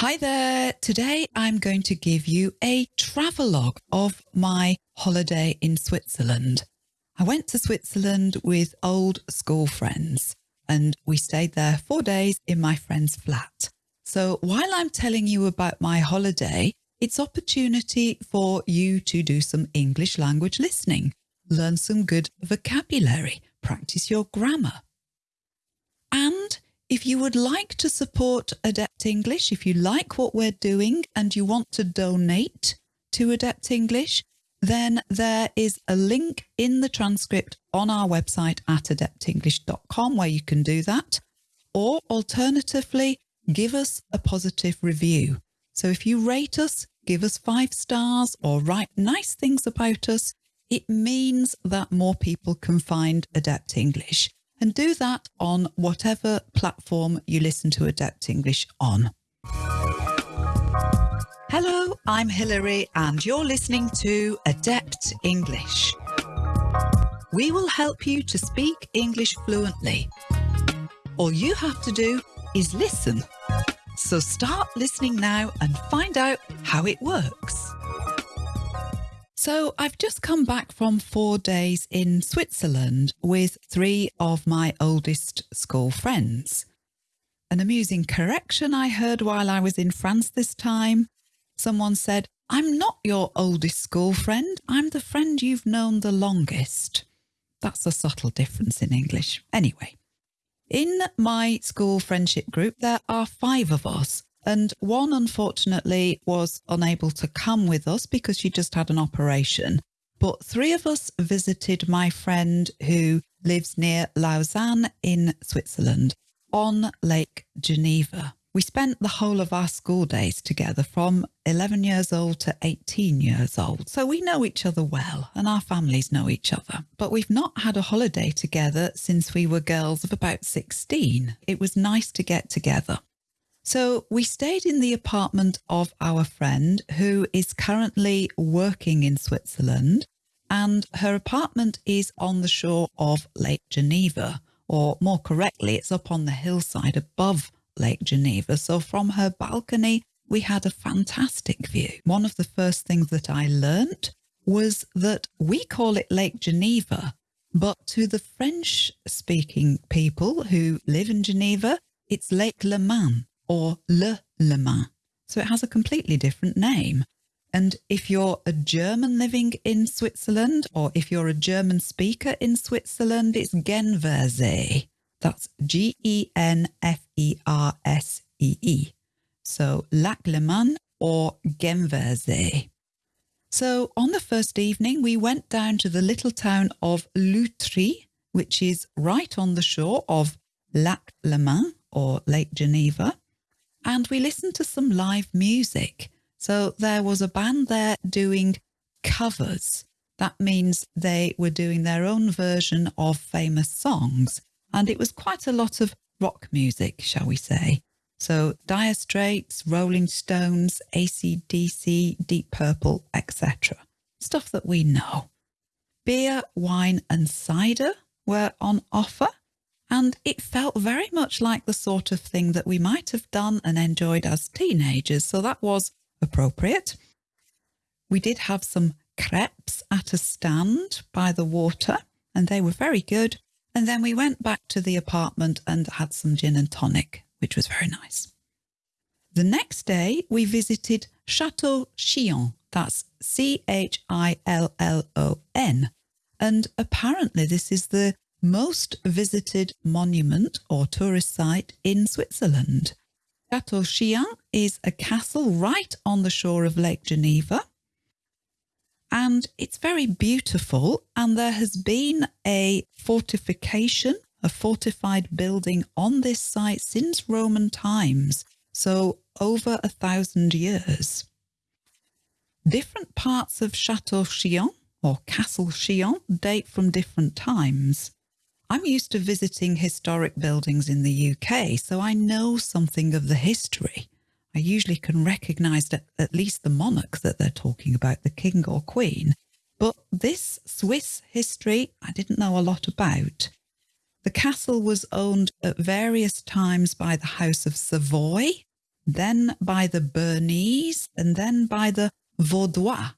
Hi there. Today I'm going to give you a travelogue of my holiday in Switzerland. I went to Switzerland with old school friends and we stayed there four days in my friend's flat. So while I'm telling you about my holiday, it's opportunity for you to do some English language listening, learn some good vocabulary, practice your grammar. And if you would like to support Adept English, if you like what we're doing and you want to donate to Adept English, then there is a link in the transcript on our website at adeptenglish.com where you can do that. Or alternatively, give us a positive review. So if you rate us, give us five stars or write nice things about us, it means that more people can find Adept English and do that on whatever platform you listen to Adept English on. Hello, I'm Hilary and you're listening to Adept English. We will help you to speak English fluently. All you have to do is listen. So start listening now and find out how it works. So I've just come back from four days in Switzerland with three of my oldest school friends. An amusing correction I heard while I was in France this time. Someone said, I'm not your oldest school friend, I'm the friend you've known the longest. That's a subtle difference in English. Anyway, in my school friendship group, there are five of us and one, unfortunately, was unable to come with us because she just had an operation. But three of us visited my friend who lives near Lausanne in Switzerland on Lake Geneva. We spent the whole of our school days together from 11 years old to 18 years old. So we know each other well and our families know each other. But we've not had a holiday together since we were girls of about 16. It was nice to get together. So we stayed in the apartment of our friend who is currently working in Switzerland and her apartment is on the shore of Lake Geneva, or more correctly, it's up on the hillside above Lake Geneva. So from her balcony, we had a fantastic view. One of the first things that I learnt was that we call it Lake Geneva, but to the French speaking people who live in Geneva, it's Lake Leman or Le Leman. So it has a completely different name. And if you're a German living in Switzerland, or if you're a German speaker in Switzerland, it's Genfersee. That's G-E-N-F-E-R-S-E-E. -E. So Lac Leman or Genfersee. So on the first evening, we went down to the little town of Lutry, which is right on the shore of Lac Leman or Lake Geneva and we listened to some live music. So there was a band there doing covers. That means they were doing their own version of famous songs. And it was quite a lot of rock music, shall we say. So Dire Straits, Rolling Stones, ACDC, Deep Purple, etc. Stuff that we know. Beer, wine and cider were on offer and it felt very much like the sort of thing that we might have done and enjoyed as teenagers, so that was appropriate. We did have some crepes at a stand by the water, and they were very good. And then we went back to the apartment and had some gin and tonic, which was very nice. The next day, we visited Chateau Chillon, that's C H I L L O N. And apparently, this is the most visited monument or tourist site in Switzerland. Chateau Chillon is a castle right on the shore of Lake Geneva. And it's very beautiful. And there has been a fortification, a fortified building on this site since Roman times. So over a thousand years. Different parts of Chateau Chillon or Castle Chillon date from different times. I'm used to visiting historic buildings in the UK, so I know something of the history. I usually can recognise at least the monarch that they're talking about, the king or queen. But this Swiss history, I didn't know a lot about. The castle was owned at various times by the House of Savoy, then by the Bernese, and then by the Vaudois.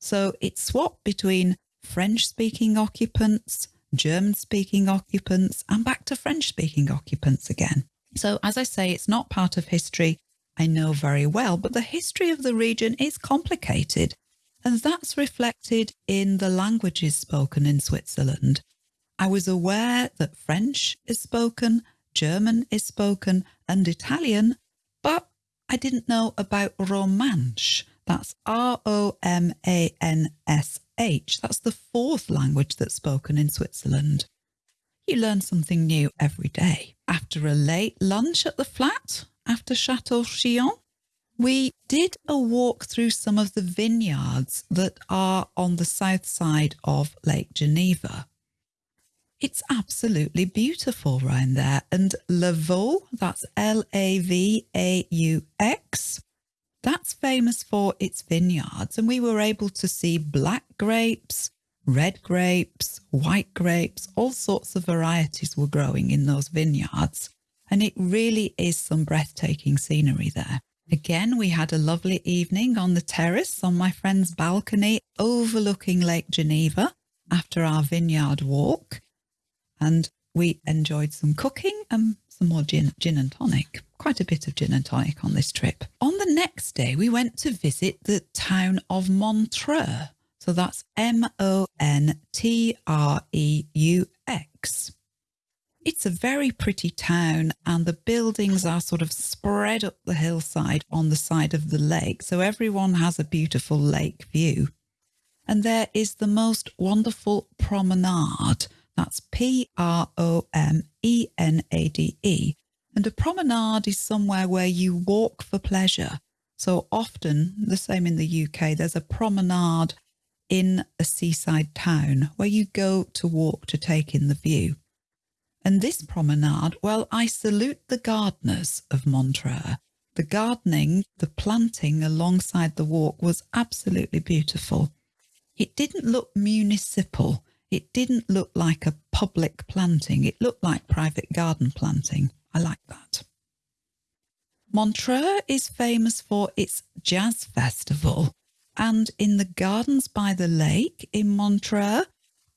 So it swapped between French speaking occupants, German speaking occupants, and back to French speaking occupants again. So, as I say, it's not part of history I know very well, but the history of the region is complicated, and that's reflected in the languages spoken in Switzerland. I was aware that French is spoken, German is spoken, and Italian, but I didn't know about Romansh. That's R O M A N S H. That's the fourth language that's spoken in Switzerland. You learn something new every day. After a late lunch at the flat, after Chateau Chillon, we did a walk through some of the vineyards that are on the south side of Lake Geneva. It's absolutely beautiful around there. And Lavaux, that's L A V A U X, that's famous for its vineyards. And we were able to see black grapes, red grapes, white grapes, all sorts of varieties were growing in those vineyards. And it really is some breathtaking scenery there. Again, we had a lovely evening on the terrace on my friend's balcony overlooking Lake Geneva after our vineyard walk. And we enjoyed some cooking and some more gin, gin and tonic. Quite a bit of gin and tonic on this trip. On the next day, we went to visit the town of Montreux. So that's M O N T R E U X. It's a very pretty town, and the buildings are sort of spread up the hillside on the side of the lake. So everyone has a beautiful lake view. And there is the most wonderful promenade. That's P R O M E N A D E. And a promenade is somewhere where you walk for pleasure. So often, the same in the UK, there's a promenade in a seaside town where you go to walk to take in the view. And this promenade, well, I salute the gardeners of Montreux. The gardening, the planting alongside the walk was absolutely beautiful. It didn't look municipal. It didn't look like a public planting. It looked like private garden planting. I like that. Montreux is famous for its jazz festival. And in the gardens by the lake in Montreux,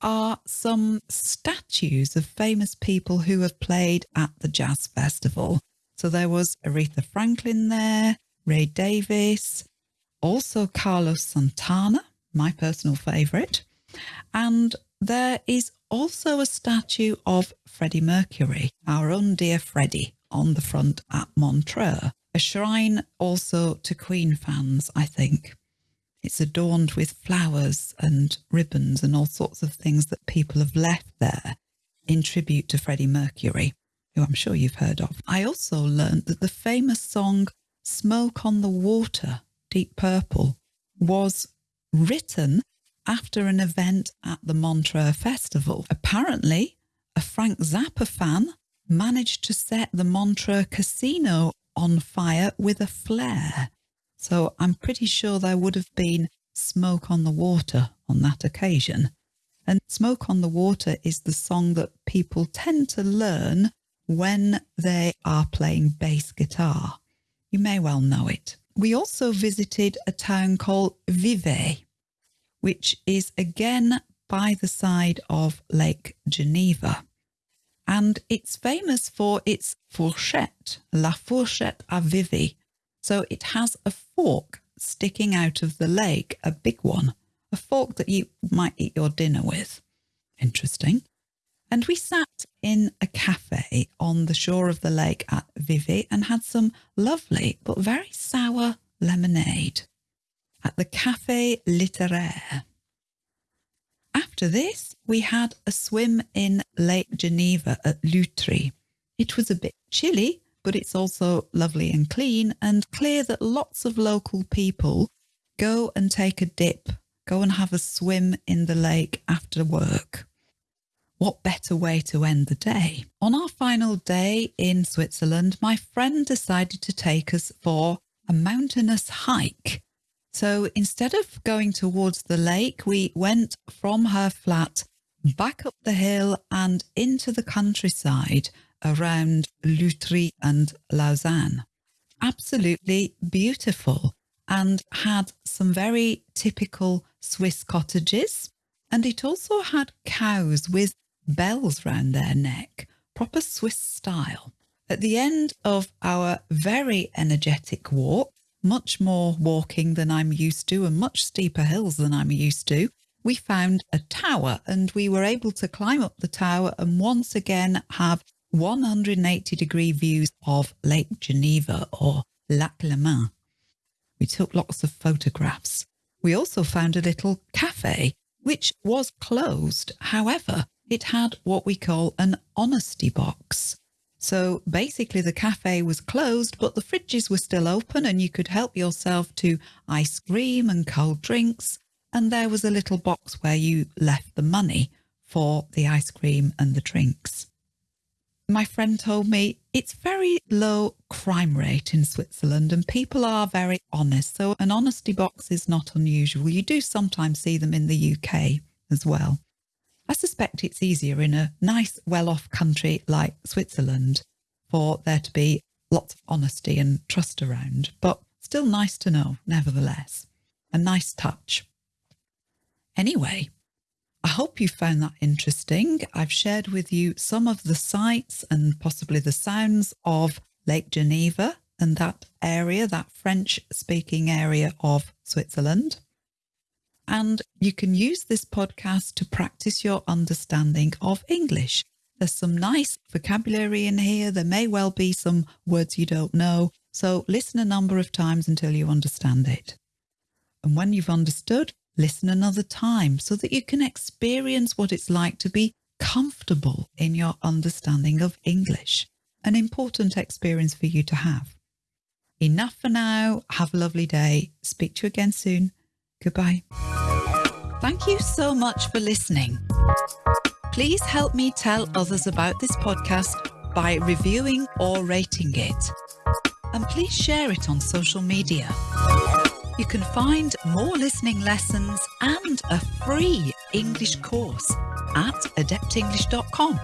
are some statues of famous people who have played at the jazz festival. So there was Aretha Franklin there, Ray Davis, also Carlos Santana, my personal favourite. And there is also a statue of Freddie Mercury, our own dear Freddie, on the front at Montreux. A shrine also to Queen fans, I think. It's adorned with flowers and ribbons and all sorts of things that people have left there in tribute to Freddie Mercury, who I'm sure you've heard of. I also learned that the famous song Smoke on the Water, Deep Purple, was written after an event at the Montreux Festival. Apparently, a Frank Zappa fan managed to set the Montreux Casino on fire with a flare. So I'm pretty sure there would have been Smoke on the Water on that occasion. And Smoke on the Water is the song that people tend to learn when they are playing bass guitar. You may well know it. We also visited a town called Vevey, which is again by the side of Lake Geneva. And it's famous for its fourchette, La Fourchette à Vevey. so it has a fork sticking out of the lake, a big one, a fork that you might eat your dinner with. Interesting. And we sat in a cafe on the shore of the lake at Vevey and had some lovely but very sour lemonade at the Café Littéraire. After this, we had a swim in Lake Geneva at Lutry. It was a bit chilly, but it's also lovely and clean and clear that lots of local people go and take a dip, go and have a swim in the lake after work. What better way to end the day? On our final day in Switzerland, my friend decided to take us for a mountainous hike. So instead of going towards the lake, we went from her flat back up the hill and into the countryside around Lutry and Lausanne. absolutely beautiful and had some very typical Swiss cottages. And it also had cows with bells round their neck, proper Swiss style. At the end of our very energetic walk, much more walking than I'm used to and much steeper hills than I'm used to, we found a tower and we were able to climb up the tower and once again have 180 degree views of Lake Geneva or Lac Le Leman. We took lots of photographs. We also found a little cafe, which was closed. However, it had what we call an honesty box. So basically, the cafe was closed, but the fridges were still open and you could help yourself to ice cream and cold drinks. And there was a little box where you left the money for the ice cream and the drinks. My friend told me it's very low crime rate in Switzerland and people are very honest. So an honesty box is not unusual. You do sometimes see them in the UK as well. I suspect it's easier in a nice, well off country like Switzerland for there to be lots of honesty and trust around, but still nice to know, nevertheless. A nice touch. Anyway, I hope you found that interesting. I've shared with you some of the sights and possibly the sounds of Lake Geneva and that area, that French speaking area of Switzerland. And you can use this podcast to practice your understanding of English. There's some nice vocabulary in here. There may well be some words you don't know. So listen a number of times until you understand it. And when you've understood, listen another time so that you can experience what it's like to be comfortable in your understanding of English. An important experience for you to have. Enough for now. Have a lovely day. Speak to you again soon. Goodbye. Thank you so much for listening. Please help me tell others about this podcast by reviewing or rating it. And please share it on social media. You can find more listening lessons and a free English course at adeptenglish.com.